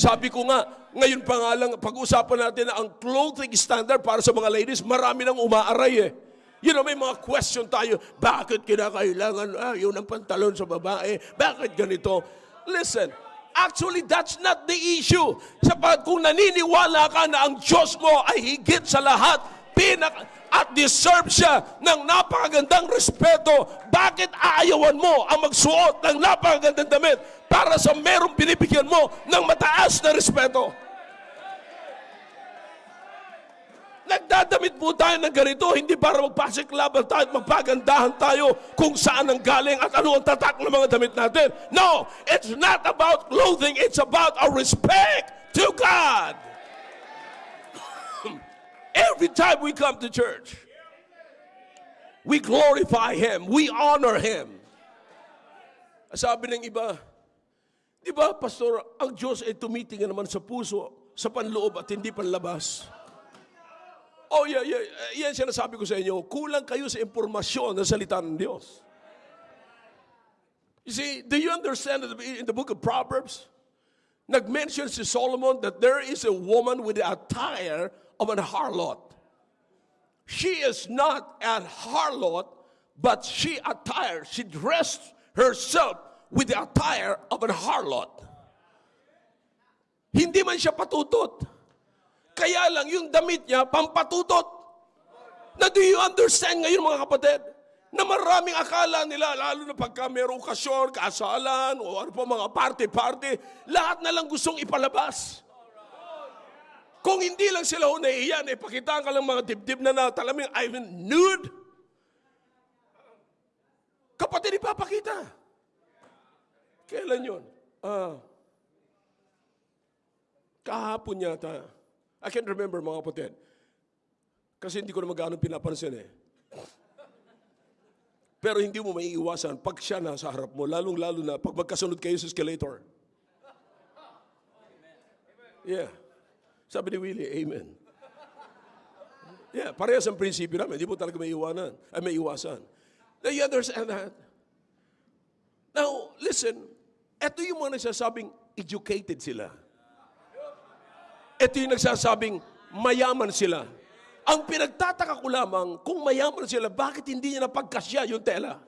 Sabi ko nga, ngayon pa nga lang, pag-usapan natin na ang clothing standard para sa mga ladies, marami nang umaaray eh. You know, may mga question tayo, bakit kinakailangan, ah, yun ang pantalon sa babae, bakit ganito? Listen, actually that's not the issue. Sapat kung naniniwala ka na ang Diyos mo ay higit sa lahat, pinak at deserve siya ng napakagandang respeto, bakit aayawan mo ang magsuot ng napakagandang damit para sa merong binibigyan mo ng mataas na respeto? Nagdadamit po tayo ng ganito, hindi para magpasiklaban tayo at magpagandahan tayo kung saan ang galing at ano ang tatak ng mga damit natin. No, it's not about clothing, it's about our respect to God. Every time we come to church, we glorify Him, we honor Him. Sabi ng iba, di ba, Pastor, ang Diyos ay tumitingin naman sa puso, sa panloob at hindi panlabas. Oh, yeah, yeah. Yan sinasabi ko sa inyo. Kulang kayo sa impormasyon ng salita ng Diyos. You see, do you understand in the book of Proverbs, nag-mention si Solomon that there is a woman with the attire of an harlot. She is not an harlot, but she attired, she dressed herself with the attire of an harlot. Hindi man siya patutot. Kaya lang yung damit niya, pampatutot. Na do you understand ngayon mga kapatid? Na maraming akala nila, lalo na pagka mayroong okasyon, kasalan, o ano pa mga party-party, lahat na lang gustong ipalabas. Kung hindi lang sila ho nahihiyan, eh, pakitaan ka lang mga dibdib na na, talaming, I'm nude. Kapatid, ipapakita. Kailan yun? Ah, kahapon yata. I can't remember mga kapatid. Kasi hindi ko na magkano pinapansin eh. Pero hindi mo maiiwasan pag siya nasa harap mo, lalong-lalo na pag magkasunod kayo sa escalator. Yeah. Sabi ni Willie, Amen. Yeah, parehas ang prinsipyo namin. Hindi mo talaga may iwanan. Ay, may iwasan. Now, you understand that? Now, listen. Ito yung mga nagsasabing educated sila. Ito yung nagsasabing mayaman sila. Ang pinagtataka ko lamang, kung mayaman sila, bakit hindi niya napagkasya yung tela?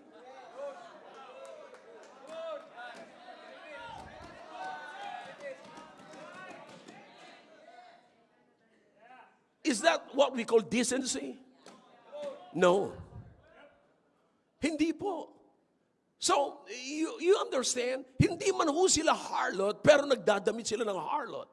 Is that what we call decency? No. Hindi po. So, you, you understand, hindi man ho sila harlot, pero nagdadamit sila ng harlot.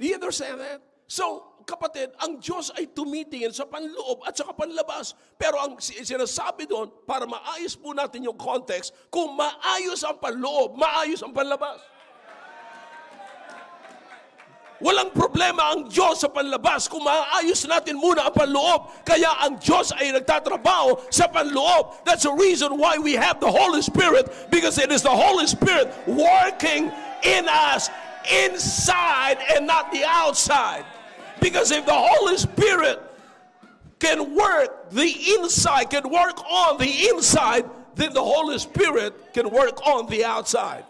Do you understand that? So, kapatid, ang Diyos ay tumitingin sa panloob at sa panlabas. Pero ang sinasabi doon, para maayos po natin yung context, kung maayos ang panloob, maayos ang panlabas. Walang problema ang Diyos sa panlabas kung maayos natin muna ang panloob. Kaya ang Diyos ay nagtatrabaho sa panloob. That's the reason why we have the Holy Spirit because it is the Holy Spirit working in us inside and not the outside. Because if the Holy Spirit can work the inside, can work on the inside, then the Holy Spirit can work on the outside.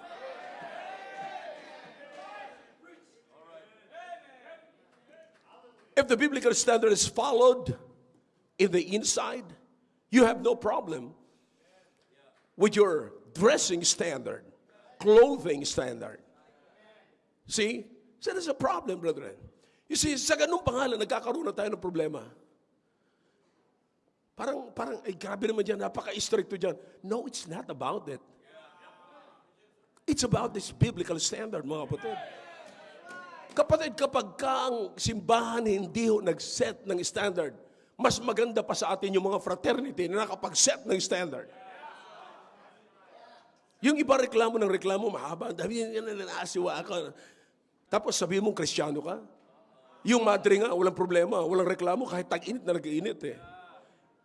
If the biblical standard is followed in the inside, you have no problem with your dressing standard, clothing standard. See? So there's a problem, brethren. You see, sa ganung pangalan, nagkakaroon na tayo ng problema. Parang, parang, ay grabe naman dyan, napaka-stricto dyan. No, it's not about it. It's about this biblical standard, mga kapatid. Kapatid, kapag ka ang simbahan hindi ho nag-set ng standard, mas maganda pa sa atin yung mga fraternity na nakapag-set ng standard. Yung iba reklamo ng reklamo, mahaba. Na naasiwa ako. Tapos sabihin mong kristyano ka. Yung madre nga, walang problema, walang reklamo kahit tag-init na nag-iinit eh.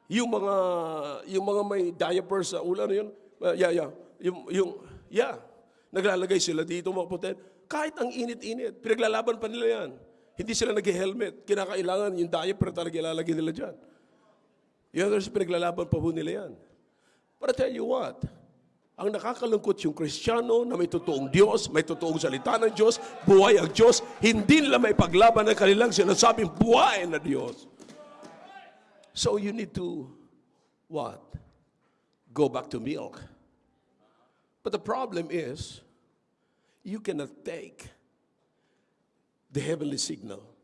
Yung mga yung mga may diapers sa ulan yun, uh, yeah, yeah. Yung, yung, yeah. Naglalagay sila dito mga putet. Kahit ang init-init, pinaglalaban pa nila yan. Hindi sila nag-helmet. Kinakailangan yung diaper talaga ilalagay nila dyan. Yung others, pinaglalaban pa po nila yan. But I tell you what, Ang nakakalungkot yung Kristiyano na may totoong Diyos, may totoong salita ng Diyos, buhay ang Diyos, hindi nila may paglaban ng kanilang sinasabing buhay na Diyos. So you need to, what? Go back to milk. But the problem is, you cannot take the heavenly signal